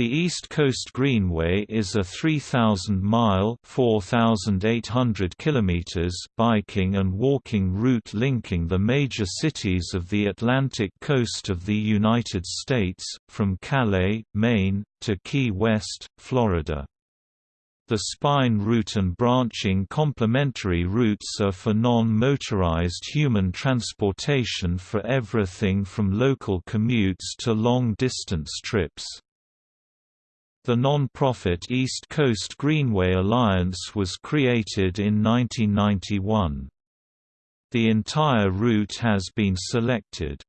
The East Coast Greenway is a 3,000-mile (4,800 kilometers) biking and walking route linking the major cities of the Atlantic coast of the United States, from Calais, Maine, to Key West, Florida. The spine route and branching complementary routes are for non-motorized human transportation for everything from local commutes to long-distance trips. The non-profit East Coast Greenway Alliance was created in 1991. The entire route has been selected.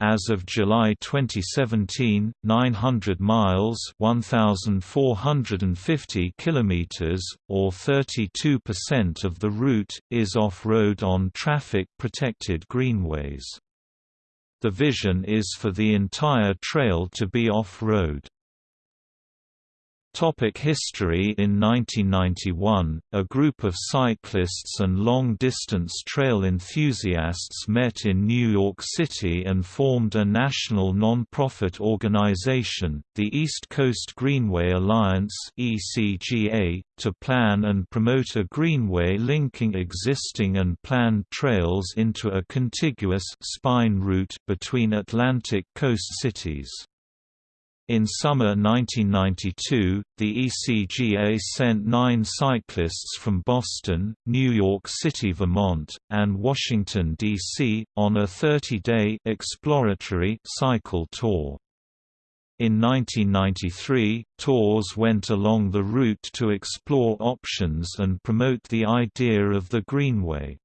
As of July 2017, 900 miles (1450 kilometers) or 32% of the route is off-road on traffic-protected greenways. The vision is for the entire trail to be off-road. Topic history In 1991, a group of cyclists and long-distance trail enthusiasts met in New York City and formed a national non-profit organization, the East Coast Greenway Alliance to plan and promote a greenway linking existing and planned trails into a contiguous spine route between Atlantic coast cities. In summer 1992, the ECGA sent nine cyclists from Boston, New York City, Vermont, and Washington, D.C., on a 30-day exploratory cycle tour. In 1993, tours went along the route to explore options and promote the idea of the Greenway.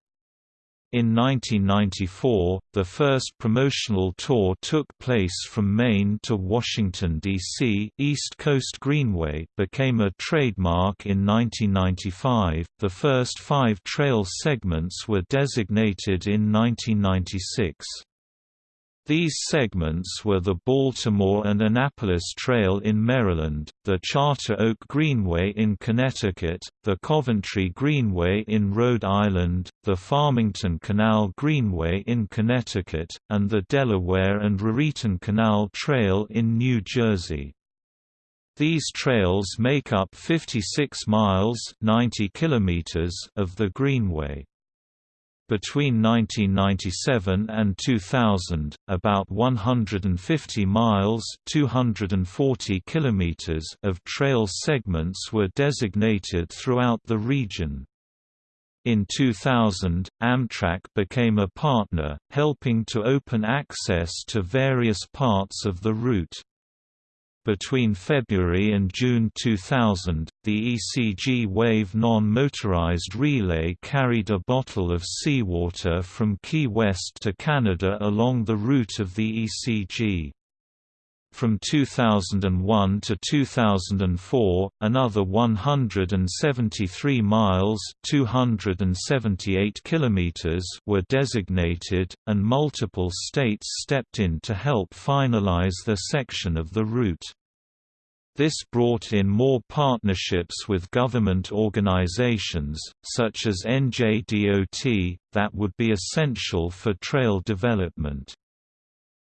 In 1994, the first promotional tour took place from Maine to Washington, D.C. East Coast Greenway became a trademark in 1995. The first five trail segments were designated in 1996. These segments were the Baltimore and Annapolis Trail in Maryland, the Charter Oak Greenway in Connecticut, the Coventry Greenway in Rhode Island, the Farmington Canal Greenway in Connecticut, and the Delaware and Raritan Canal Trail in New Jersey. These trails make up 56 miles 90 kilometers of the Greenway. Between 1997 and 2000, about 150 miles (240 kilometers) of trail segments were designated throughout the region. In 2000, Amtrak became a partner, helping to open access to various parts of the route. Between February and June 2000, the ECG Wave non-motorized relay carried a bottle of seawater from Key West to Canada along the route of the ECG. From 2001 to 2004, another 173 miles (278 kilometers) were designated, and multiple states stepped in to help finalize their section of the route. This brought in more partnerships with government organizations, such as NJDOT, that would be essential for trail development.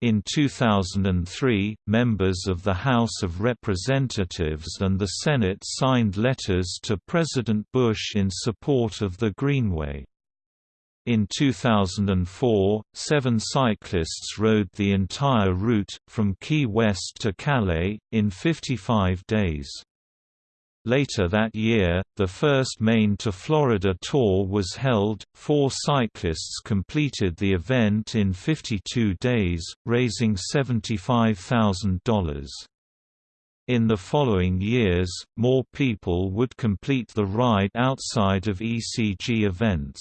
In 2003, members of the House of Representatives and the Senate signed letters to President Bush in support of the Greenway. In 2004, seven cyclists rode the entire route, from Key West to Calais, in 55 days. Later that year, the first Maine to Florida tour was held. Four cyclists completed the event in 52 days, raising $75,000. In the following years, more people would complete the ride outside of ECG events.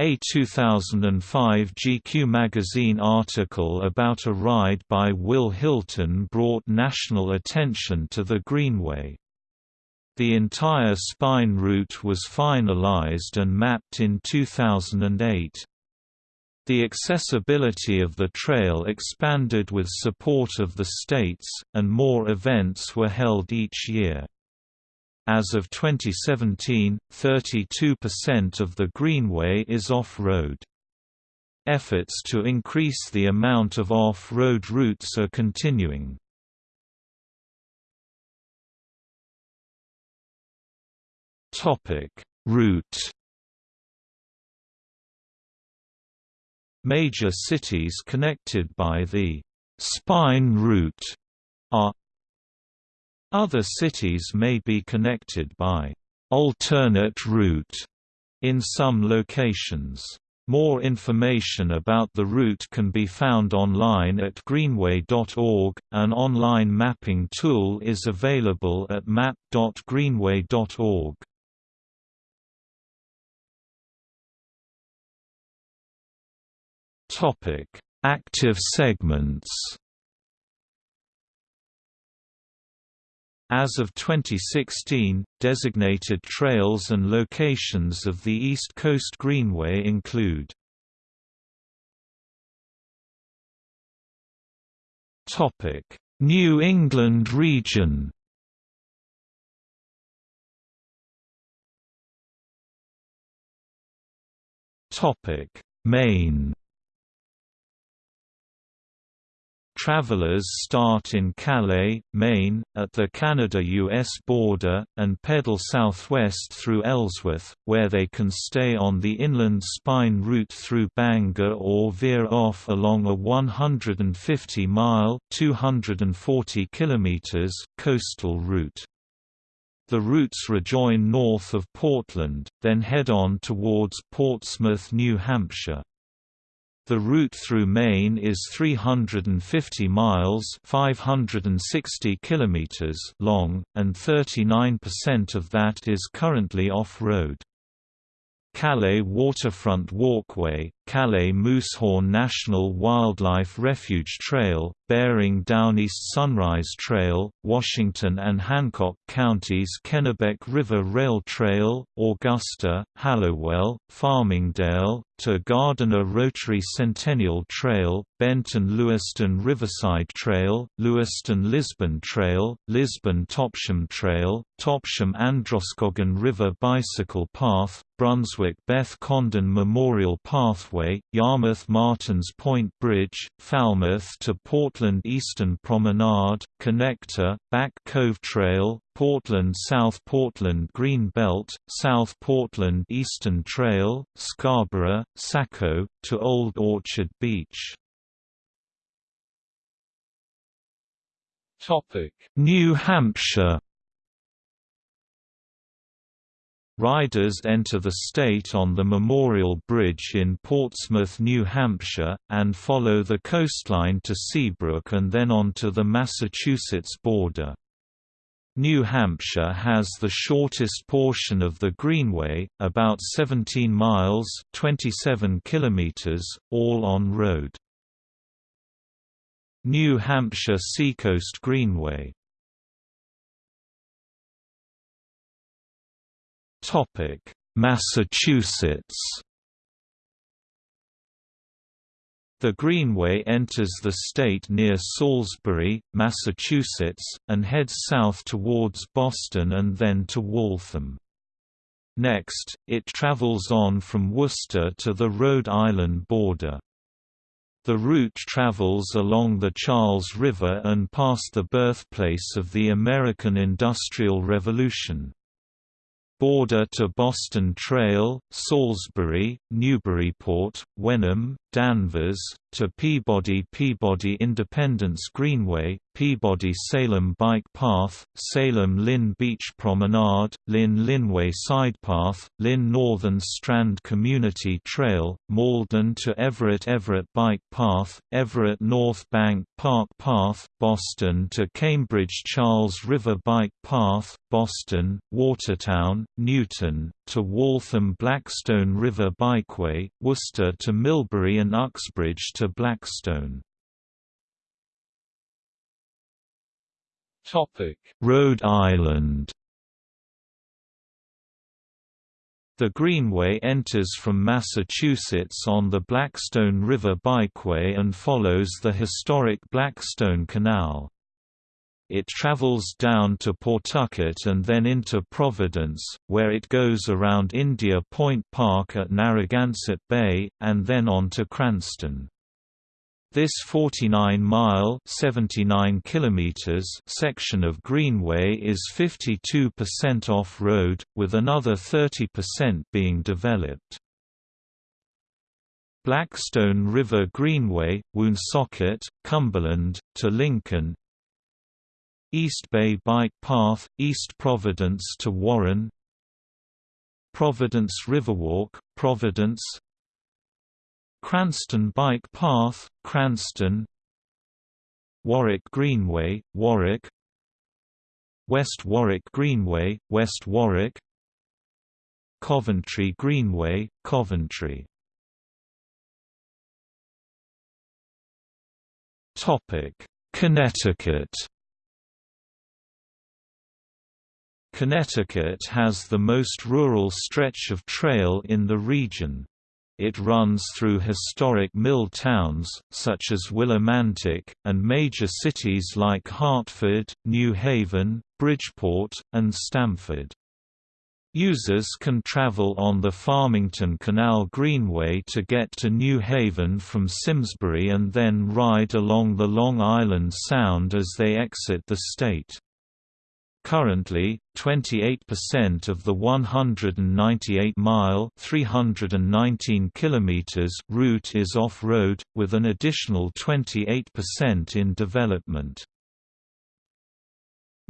A 2005 GQ magazine article about a ride by Will Hilton brought national attention to the Greenway. The entire spine route was finalized and mapped in 2008. The accessibility of the trail expanded with support of the states, and more events were held each year. As of 2017, 32% of the greenway is off-road. Efforts to increase the amount of off-road routes are continuing. Topic: Route Major cities connected by the spine route are other cities may be connected by alternate route in some locations. More information about the route can be found online at greenway.org. An online mapping tool is available at map.greenway.org. Topic: Active segments. As of 2016, designated trails and locations of the East Coast Greenway include New England region Maine Travelers start in Calais, Maine, at the Canada-US border, and pedal southwest through Ellsworth, where they can stay on the Inland Spine route through Bangor or veer off along a 150-mile (240 km) coastal route. The routes rejoin north of Portland, then head on towards Portsmouth, New Hampshire. The route through Maine is 350 miles 560 kilometers long, and 39% of that is currently off-road. Calais Waterfront Walkway, Calais Moosehorn National Wildlife Refuge Trail, Baring down East Sunrise Trail, Washington and Hancock Counties Kennebec River Rail Trail, Augusta, Hallowell, Farmingdale, to Gardiner Rotary Centennial Trail, Benton Lewiston Riverside Trail, Lewiston Lisbon Trail, Lisbon Topsham Trail, Topsham Androscoggin River Bicycle Path, Brunswick Beth Condon Memorial Pathway, Yarmouth Martins Point Bridge, Falmouth to Portland Eastern Promenade, Connector, Back Cove Trail, Portland South Portland Green Belt, South Portland Eastern Trail, Scarborough, Saco, to Old Orchard Beach. New Hampshire Riders enter the state on the Memorial Bridge in Portsmouth, New Hampshire, and follow the coastline to Seabrook and then on to the Massachusetts border. New Hampshire has the shortest portion of the Greenway, about 17 miles 27 kilometers, all on road. New Hampshire Seacoast Greenway Massachusetts The Greenway enters the state near Salisbury, Massachusetts, and heads south towards Boston and then to Waltham. Next, it travels on from Worcester to the Rhode Island border. The route travels along the Charles River and past the birthplace of the American Industrial Revolution border to Boston Trail, Salisbury, Newburyport, Wenham, Danvers, to Peabody Peabody Independence Greenway, Peabody Salem Bike Path, Salem Lynn Beach Promenade, Lynn Lynnway Sidepath, Lynn Northern Strand Community Trail, Malden to Everett Everett Bike Path, Everett North Bank Park Path, Boston to Cambridge Charles River Bike Path, Boston, Watertown, Newton, to Waltham Blackstone River Bikeway, Worcester to Millbury and Uxbridge to Blackstone. Rhode Island The Greenway enters from Massachusetts on the Blackstone River Bikeway and follows the historic Blackstone Canal. It travels down to Pawtucket and then into Providence, where it goes around India Point Park at Narragansett Bay, and then on to Cranston. This 49-mile (79 kilometers) section of Greenway is 52% off-road, with another 30% being developed. Blackstone River Greenway, Woonsocket, Cumberland, to Lincoln East Bay Bike Path, East Providence to Warren. Providence Riverwalk, Providence. Cranston Bike Path, Cranston. Warwick Greenway, Warwick. West Warwick Greenway, West Warwick. Coventry Greenway, Coventry. Connecticut Connecticut has the most rural stretch of trail in the region. It runs through historic mill towns, such as Willimantic, and major cities like Hartford, New Haven, Bridgeport, and Stamford. Users can travel on the Farmington Canal Greenway to get to New Haven from Simsbury and then ride along the Long Island Sound as they exit the state. Currently, 28% of the 198-mile (319 kilometers) route is off-road, with an additional 28% in development.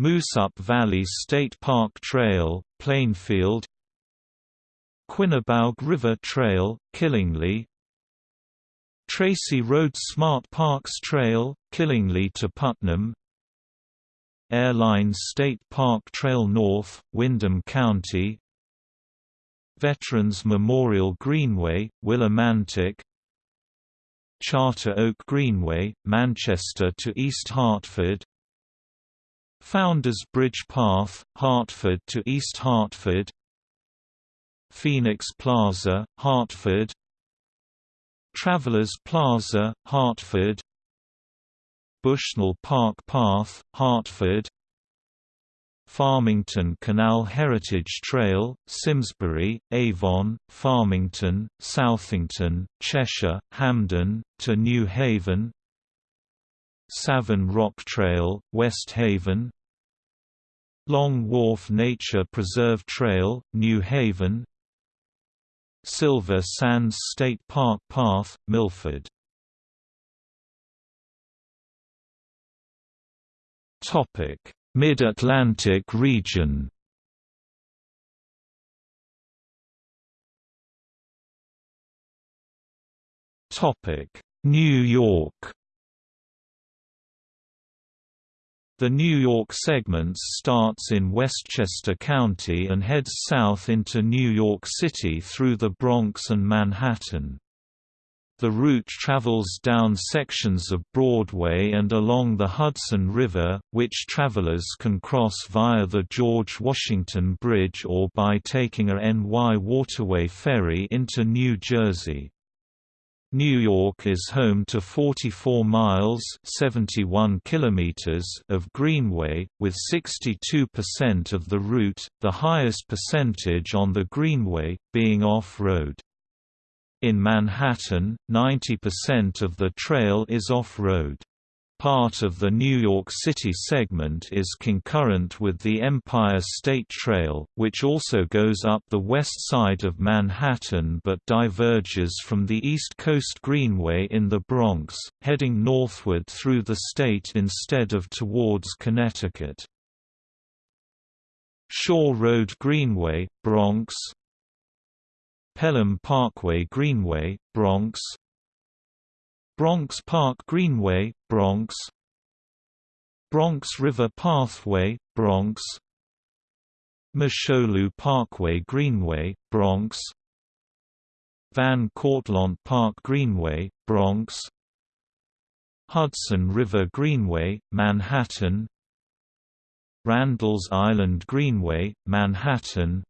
Moosup Valley State Park Trail, Plainfield Quinebaug River Trail, Killingly Tracy Road Smart Parks Trail, Killingly to Putnam Airline State Park Trail North, Windham County. Veterans Memorial Greenway, Willimantic. Charter Oak Greenway, Manchester to East Hartford. Founders Bridge Path, Hartford to East Hartford. Phoenix Plaza, Hartford. Travelers Plaza, Hartford Bushnell Park Path, Hartford. Farmington Canal Heritage Trail, Simsbury, Avon, Farmington, Southington, Cheshire, Hamden, to New Haven. Savin Rock Trail, West Haven. Long Wharf Nature Preserve Trail, New Haven. Silver Sands State Park Path, Milford Mid-Atlantic region. Topic: New York. The New York segment starts in Westchester County and heads south into New York City through the Bronx and Manhattan. The route travels down sections of Broadway and along the Hudson River, which travelers can cross via the George Washington Bridge or by taking a NY Waterway ferry into New Jersey. New York is home to 44 miles 71 kilometers of greenway, with 62% of the route, the highest percentage on the greenway, being off-road. In Manhattan, 90% of the trail is off-road. Part of the New York City segment is concurrent with the Empire State Trail, which also goes up the west side of Manhattan but diverges from the East Coast Greenway in the Bronx, heading northward through the state instead of towards Connecticut. Shore Road Greenway, Bronx Pelham Parkway Greenway, Bronx. Bronx Park Greenway, Bronx. Bronx River Pathway, Bronx. Mosholu Parkway Greenway, Bronx. Van Cortlandt Park Greenway, Bronx. Hudson River Greenway, Manhattan. Randall's Island Greenway, Manhattan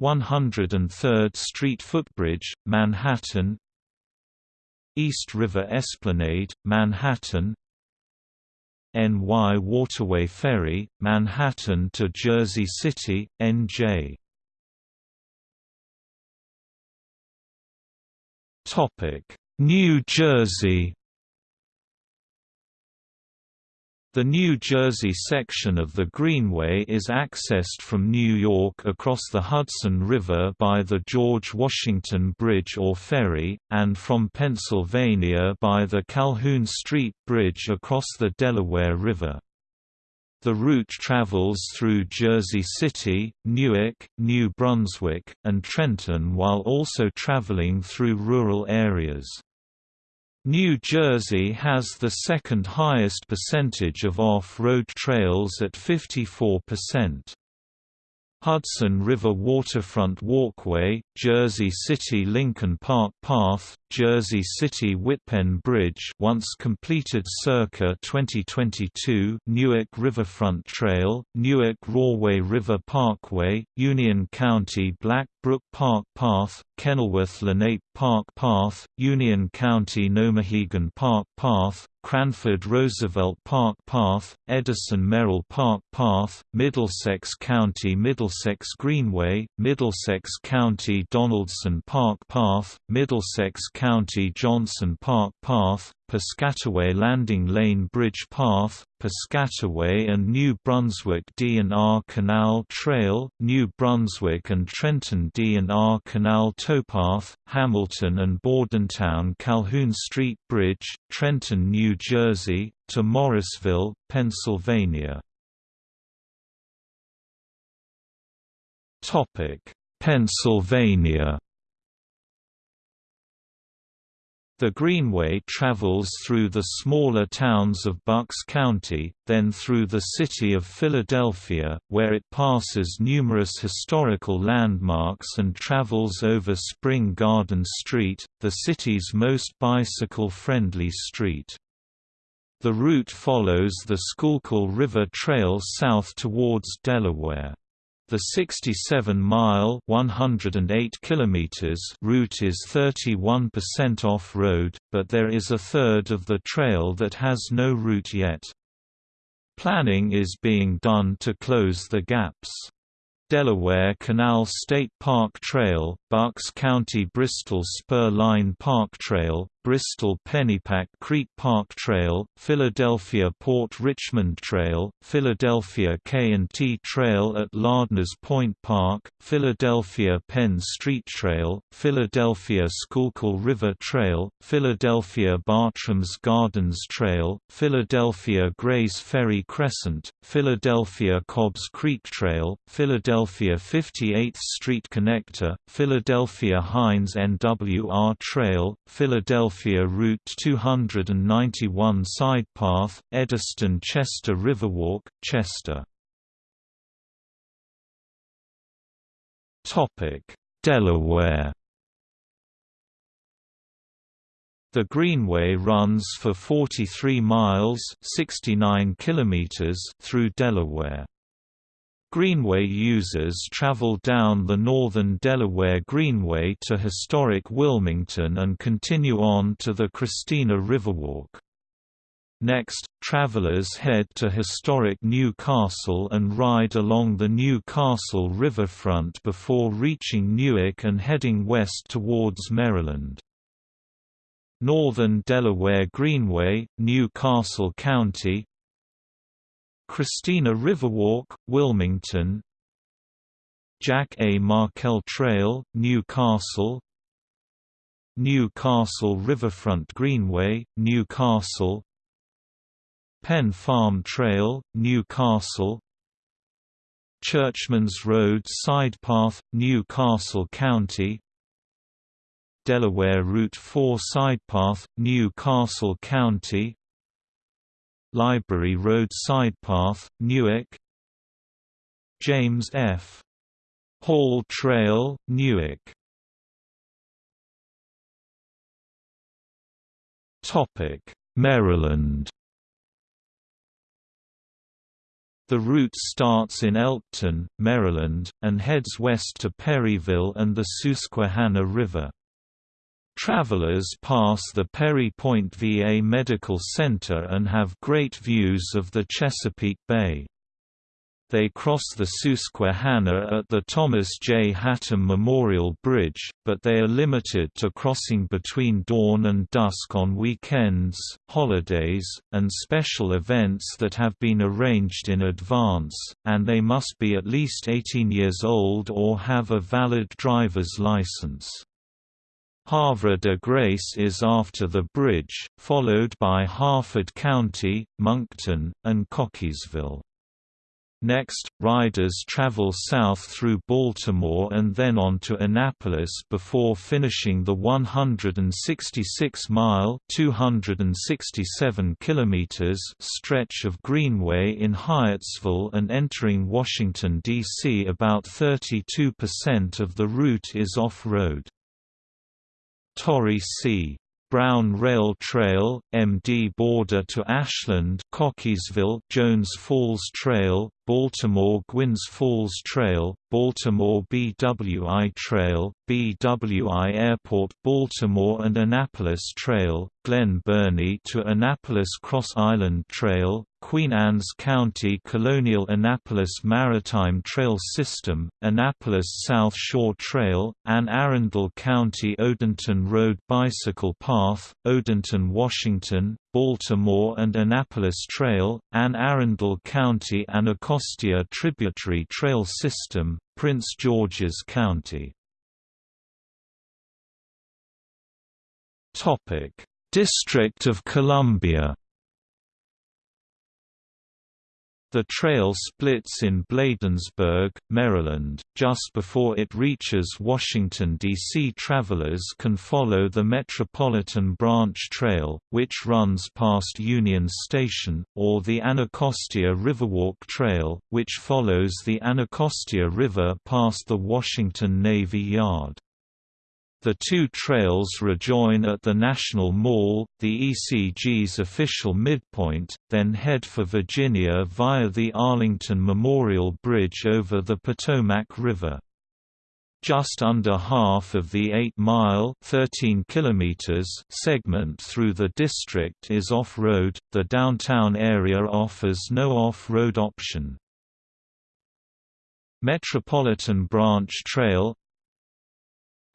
103rd Street Footbridge, Manhattan East River Esplanade, Manhattan NY Waterway Ferry, Manhattan to Jersey City, NJ New Jersey The New Jersey section of the Greenway is accessed from New York across the Hudson River by the George Washington Bridge or ferry, and from Pennsylvania by the Calhoun Street Bridge across the Delaware River. The route travels through Jersey City, Newark, New Brunswick, and Trenton while also traveling through rural areas. New Jersey has the second highest percentage of off-road trails at 54%. Hudson River Waterfront Walkway, Jersey City Lincoln Park Path, Jersey City Wittpenn Bridge once completed circa 2022 Newark Riverfront Trail, Newark Rahway River Parkway, Union County Black Brook Park Path, Kenilworth Lenape Park Path, Union County Nomahegan Park Path, Cranford Roosevelt Park Path, Edison Merrill Park Path, Middlesex County Middlesex Greenway, Middlesex County Donaldson Park Path, Middlesex County Johnson Park Path, Piscataway Landing Lane Bridge Path, Piscataway and New Brunswick D&R Canal Trail, New Brunswick and Trenton D&R Canal Towpath, Hamilton and Bordentown Calhoun Street Bridge, Trenton, New Jersey, to Morrisville, Pennsylvania. Pennsylvania The Greenway travels through the smaller towns of Bucks County, then through the city of Philadelphia, where it passes numerous historical landmarks and travels over Spring Garden Street, the city's most bicycle-friendly street. The route follows the Schuylkill River Trail south towards Delaware. The 67-mile (108 kilometers) route is 31% off-road, but there is a third of the trail that has no route yet. Planning is being done to close the gaps. Delaware Canal State Park Trail, Bucks County Bristol Spur Line Park Trail, Bristol Pennypack Creek Park Trail, Philadelphia Port Richmond Trail, Philadelphia K&T Trail at Lardner's Point Park, Philadelphia Penn Street Trail, Philadelphia Schuylkill River Trail, Philadelphia Bartram's Gardens Trail, Philadelphia Grays Ferry Crescent, Philadelphia Cobbs Creek Trail, Philadelphia 58th Street Connector, Philadelphia Heinz NWR Trail, Philadelphia Route 291 side path, Eddystone-Chester Riverwalk, Chester. Delaware The Greenway runs for 43 miles 69 kilometers through Delaware. Greenway users travel down the northern Delaware Greenway to historic Wilmington and continue on to the Christina Riverwalk. Next, travelers head to historic New Castle and ride along the New Castle riverfront before reaching Newark and heading west towards Maryland. Northern Delaware Greenway, New Castle County, Christina Riverwalk, Wilmington. Jack A. Markell Trail, New Castle New Castle Riverfront Greenway, New Castle Penn Farm Trail, New Castle Churchman's Road Sidepath, New Castle County. Delaware Route 4 Sidepath, New Castle County Library Road Sidepath, Newark James F. Hall Trail, Newark Maryland The route starts in Elkton, Maryland, and heads west to Perryville and the Susquehanna River. Travelers pass the Perry Point VA Medical Center and have great views of the Chesapeake Bay. They cross the Susquehanna at the Thomas J. Hatem Memorial Bridge, but they are limited to crossing between dawn and dusk on weekends, holidays, and special events that have been arranged in advance, and they must be at least 18 years old or have a valid driver's license. Havre de Grace is after the bridge, followed by Harford County, Monkton, and Cockeysville. Next, riders travel south through Baltimore and then on to Annapolis before finishing the 166-mile (267 kilometers) stretch of Greenway in Hyattsville and entering Washington, D.C. About 32% of the route is off-road. Torrey C. Brown Rail Trail, MD border to Ashland Cockeysville Jones Falls Trail, Baltimore Gwynns Falls Trail, Baltimore BWI Trail, BWI Airport Baltimore and Annapolis Trail, Glen Burnie to Annapolis Cross Island Trail, Queen Anne's County Colonial Annapolis Maritime Trail System, Annapolis South Shore Trail, Anne Arundel County Odenton Road Bicycle Path, Odenton Washington, Baltimore and Annapolis Trail, Anne Arundel County Anacostia Tributary Trail System, Prince George's County. District of Columbia The trail splits in Bladensburg, Maryland, just before it reaches Washington, D.C. Travelers can follow the Metropolitan Branch Trail, which runs past Union Station, or the Anacostia Riverwalk Trail, which follows the Anacostia River past the Washington Navy Yard. The two trails rejoin at the National Mall, the ECG's official midpoint, then head for Virginia via the Arlington Memorial Bridge over the Potomac River. Just under half of the 8-mile (13 kilometers) segment through the district is off-road. The downtown area offers no off-road option. Metropolitan Branch Trail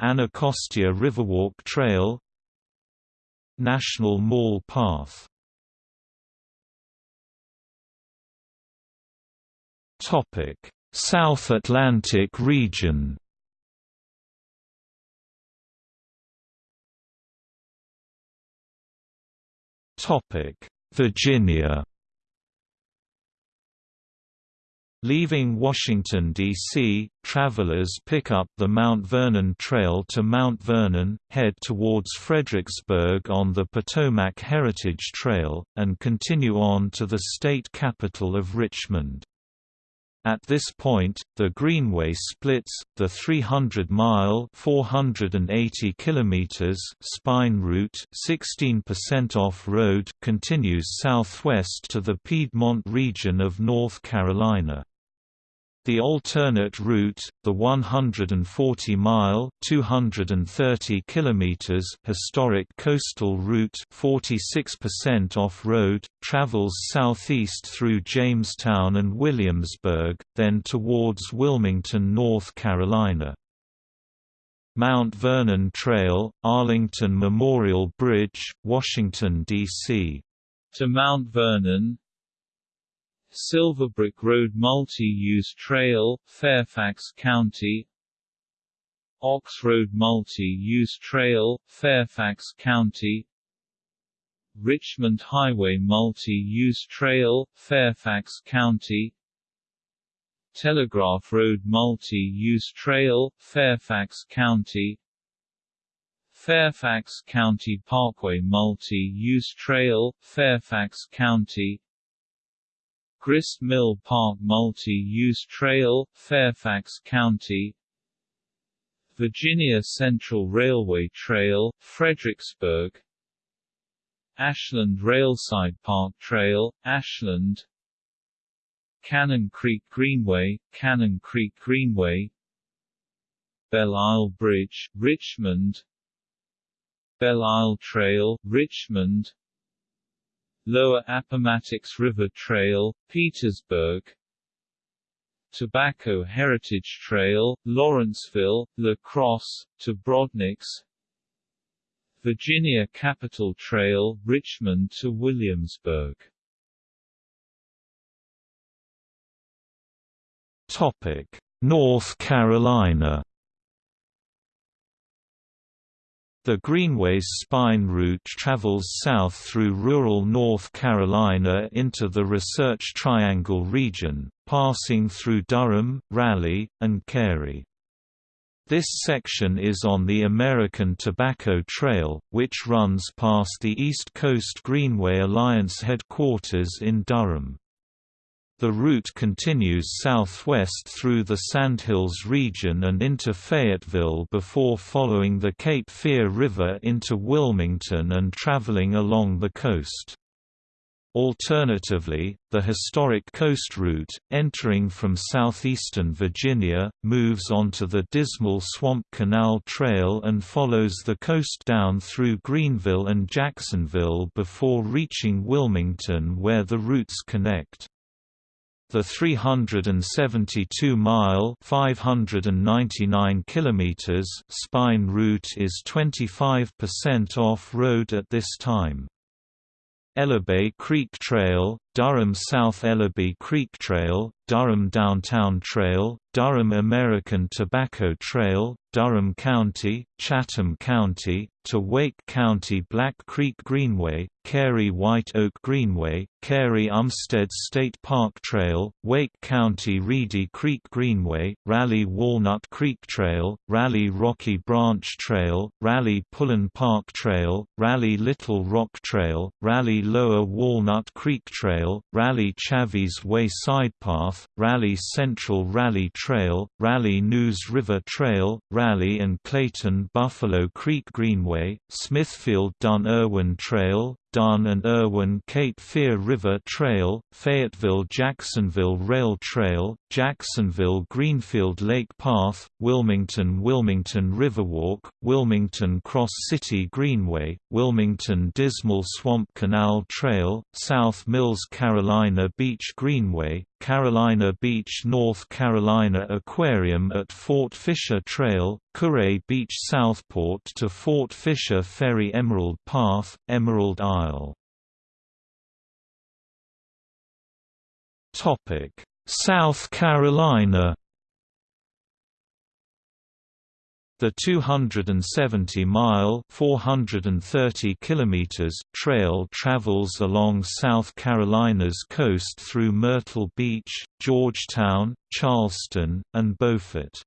Anacostia Riverwalk Trail National Mall Path South Atlantic region. Topic Virginia Leaving Washington, D.C., travelers pick up the Mount Vernon Trail to Mount Vernon, head towards Fredericksburg on the Potomac Heritage Trail, and continue on to the state capital of Richmond. At this point, the Greenway splits, the 300-mile (480 kilometers) spine route, 16% off-road, continues southwest to the Piedmont region of North Carolina. The alternate route, the 140-mile (230 kilometers) historic coastal route, 46% off-road, travels southeast through Jamestown and Williamsburg, then towards Wilmington, North Carolina. Mount Vernon Trail, Arlington Memorial Bridge, Washington, D.C. To Mount Vernon, Silverbrook Road Multi-Use Trail, Fairfax County. Ox Road Multi-Use Trail, Fairfax County. Richmond Highway Multi-Use Trail, Fairfax County. Telegraph Road Multi-Use Trail, Fairfax County. Fairfax County Parkway Multi-Use Trail, Fairfax County Grist Mill Park Multi-Use Trail, Fairfax County. Virginia Central Railway Trail, Fredericksburg. Ashland Railside Park Trail, Ashland. Cannon Creek Greenway, Cannon Creek Greenway. Belle Isle Bridge, Richmond. Belle Isle Trail, Richmond Lower Appomattox River Trail, Petersburg. Tobacco Heritage Trail, Lawrenceville, La Crosse, to Brodnax Virginia Capitol Trail, Richmond to Williamsburg. North Carolina The Greenway's spine route travels south through rural North Carolina into the Research Triangle region, passing through Durham, Raleigh, and Cary. This section is on the American Tobacco Trail, which runs past the East Coast Greenway Alliance headquarters in Durham. The route continues southwest through the Sandhills region and into Fayetteville before following the Cape Fear River into Wilmington and traveling along the coast. Alternatively, the historic coast route, entering from southeastern Virginia, moves onto the Dismal Swamp Canal Trail and follows the coast down through Greenville and Jacksonville before reaching Wilmington where the routes connect. The 372-mile (599 kilometers) spine route is 25% off-road at this time. Ellerbe Creek Trail, Durham South Ellerbe Creek Trail, Durham Downtown Trail, Durham American Tobacco Trail, Durham County, Chatham County, to Wake County Black Creek Greenway, Cary White Oak Greenway, Cary Umstead State Park Trail, Wake County Reedy Creek Greenway, Raleigh Walnut Creek Trail, Raleigh Rocky Branch Trail, Raleigh Pullen Park Trail, Raleigh Little Rock Trail, Raleigh Lower Walnut Creek Trail, Raleigh Chavis Way Side Path, Raleigh Central Raleigh Trail, Raleigh Neuse River Trail, Raleigh and Clayton Buffalo Creek Greenway, Smithfield Dunn Erwin Trail, Dunn and Erwin Cape Fear River Trail, Fayetteville Jacksonville Rail Trail, Jacksonville Greenfield Lake Path, Wilmington Wilmington Riverwalk, Wilmington Cross City Greenway, Wilmington Dismal Swamp Canal Trail, South Mills Carolina Beach Greenway, Carolina Beach North Carolina Aquarium at Fort Fisher Trail, Kure Beach Southport to Fort Fisher Ferry Emerald Path, Emerald Isle. South Carolina The 270-mile (430 kilometers) trail travels along South Carolina's coast through Myrtle Beach, Georgetown, Charleston, and Beaufort.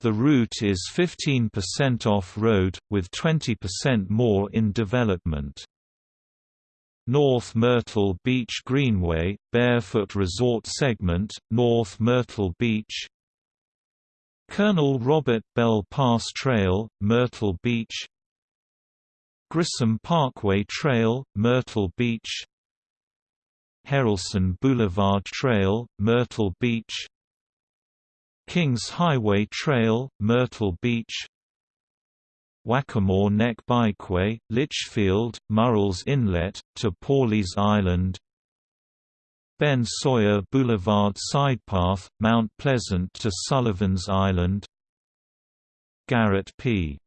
The route is 15% off-road, with 20% more in development. North Myrtle Beach Greenway, Barefoot Resort Segment, North Myrtle Beach Colonel Robert Bell Pass Trail, Myrtle Beach Grissom Parkway Trail, Myrtle Beach Harrelson Boulevard Trail, Myrtle Beach Kings Highway Trail, Myrtle Beach Waccamaw Neck Bikeway, Litchfield, Murrells Inlet, to Pawleys Island Ben Sawyer Boulevard Sidepath, Mount Pleasant to Sullivan's Island. Garrett P.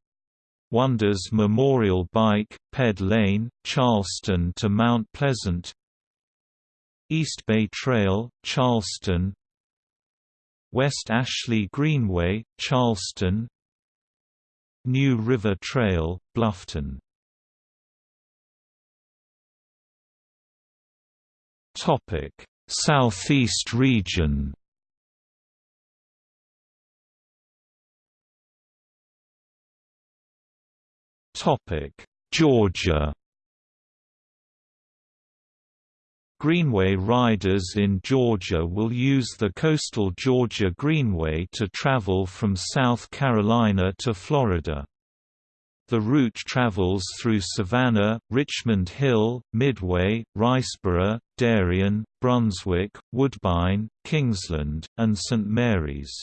Wonders Memorial Bike, Ped Lane, Charleston to Mount Pleasant. East Bay Trail, Charleston. West Ashley Greenway, Charleston. New River Trail, Bluffton Topic: Southeast region. Topic: Georgia. Greenway riders in Georgia will use the coastal Georgia Greenway to travel from South Carolina to Florida. The route travels through Savannah, Richmond Hill, Midway, Riceboro, Darien, Brunswick, Woodbine, Kingsland, and St. Mary's.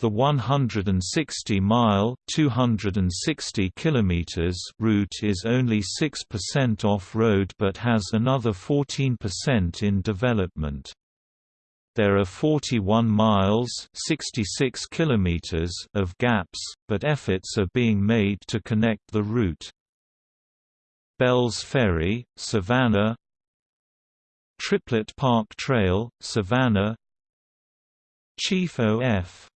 The 160-mile (260 kilometers) route is only 6% off-road but has another 14% in development. There are 41 miles 66 kilometers of gaps, but efforts are being made to connect the route. Bells Ferry, Savannah. Triplet Park Trail, Savannah. Chief O.F.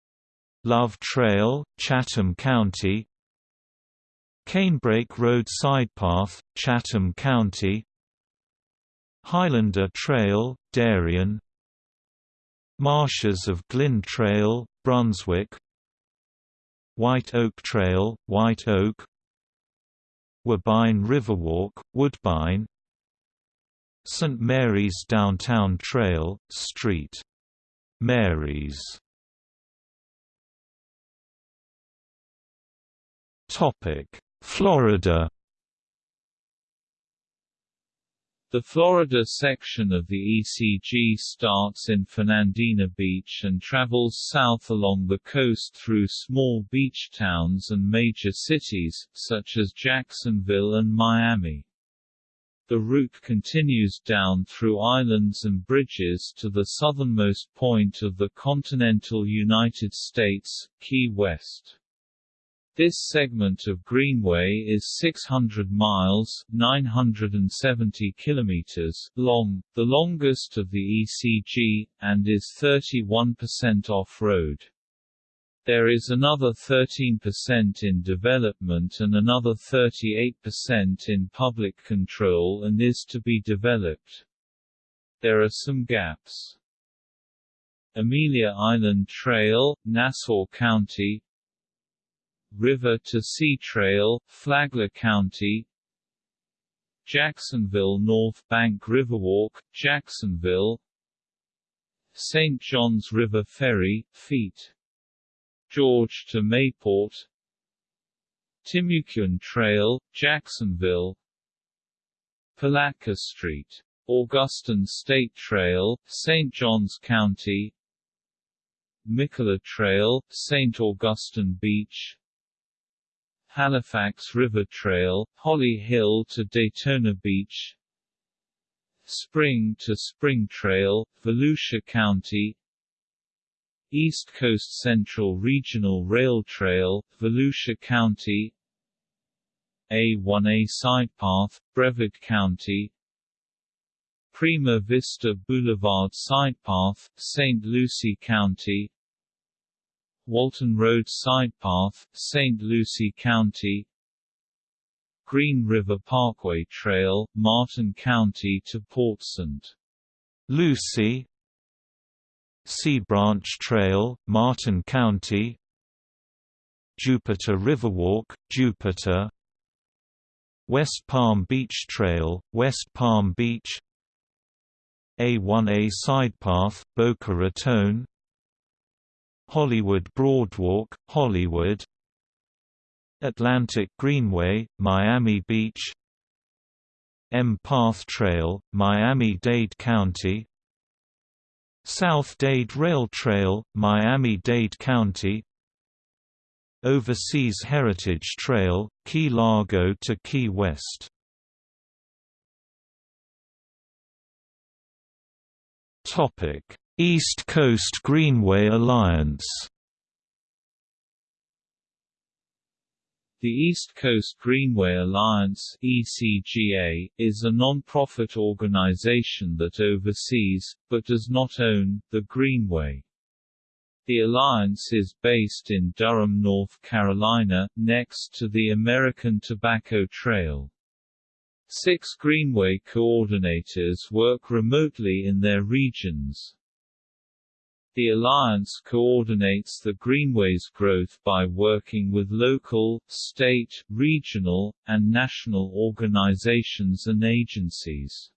Love Trail, Chatham County. Canebrake Road Sidepath, Chatham County. Highlander Trail, Darien Marshes of Glynn Trail, Brunswick. White Oak Trail, White Oak. Woodbine Riverwalk, Woodbine. St. Mary's Downtown Trail, St. Mary's. Florida The Florida section of the ECG starts in Fernandina Beach and travels south along the coast through small beach towns and major cities, such as Jacksonville and Miami. The route continues down through islands and bridges to the southernmost point of the continental United States, Key West. This segment of Greenway is 600 miles 970 kilometers long, the longest of the ECG, and is 31% off-road. There is another 13% in development and another 38% in public control and is to be developed. There are some gaps. Amelia Island Trail, Nassau County River to Sea Trail, Flagler County Jacksonville North Bank Riverwalk, Jacksonville St. Johns River Ferry, feet George to Mayport Timucuan Trail, Jacksonville Palatka Street. Augustine State Trail, St. Johns County Mikola Trail, St. Augustine Beach Halifax River Trail, Holly Hill to Daytona Beach Spring to Spring Trail, Volusia County East Coast Central Regional Rail Trail, Volusia County A1A Sidepath, Brevard County Prima Vista Boulevard Sidepath, St. Lucie County Walton Road Sidepath, St. Lucie County Green River Parkway Trail, Martin County to Port St. Lucie Sea Branch Trail, Martin County Jupiter Riverwalk, Jupiter West Palm Beach Trail, West Palm Beach A1A Sidepath, Boca Raton Hollywood Broadwalk, Hollywood. Atlantic Greenway, Miami Beach. M Path Trail, Miami-Dade County. South Dade Rail Trail, Miami-Dade County. Overseas Heritage Trail, Key Largo to Key West East Coast Greenway Alliance The East Coast Greenway Alliance ECGA, is a non-profit organization that oversees, but does not own, the Greenway. The alliance is based in Durham, North Carolina, next to the American Tobacco Trail. Six Greenway coordinators work remotely in their regions. The alliance coordinates the Greenway's growth by working with local, state, regional, and national organizations and agencies.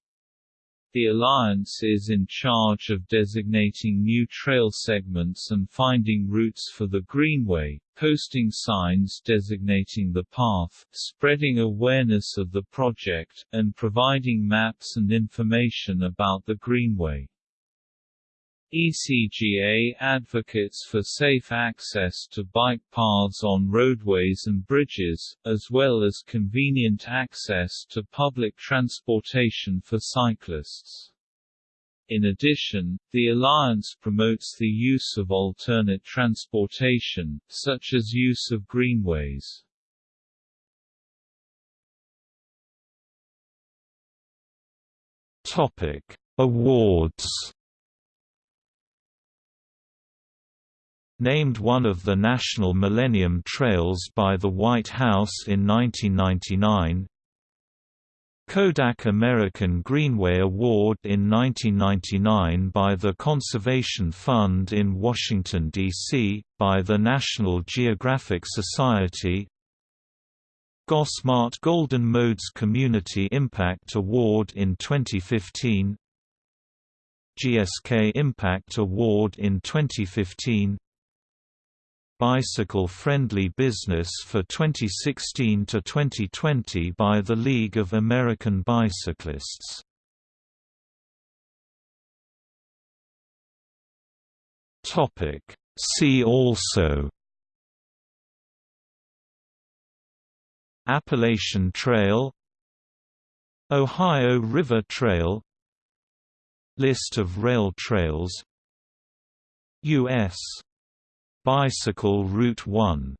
The alliance is in charge of designating new trail segments and finding routes for the Greenway, posting signs designating the path, spreading awareness of the project, and providing maps and information about the Greenway. ECGA advocates for safe access to bike paths on roadways and bridges, as well as convenient access to public transportation for cyclists. In addition, the alliance promotes the use of alternate transportation, such as use of greenways. Awards. Named one of the National Millennium Trails by the White House in 1999 Kodak American Greenway Award in 1999 by the Conservation Fund in Washington, D.C., by the National Geographic Society. Gosmart Golden Modes Community Impact Award in 2015 GSK Impact Award in 2015 Bicycle Friendly Business for 2016 to 2020 by the League of American Bicyclists. Topic See also Appalachian Trail Ohio River Trail List of rail trails U.S. Bicycle Route 1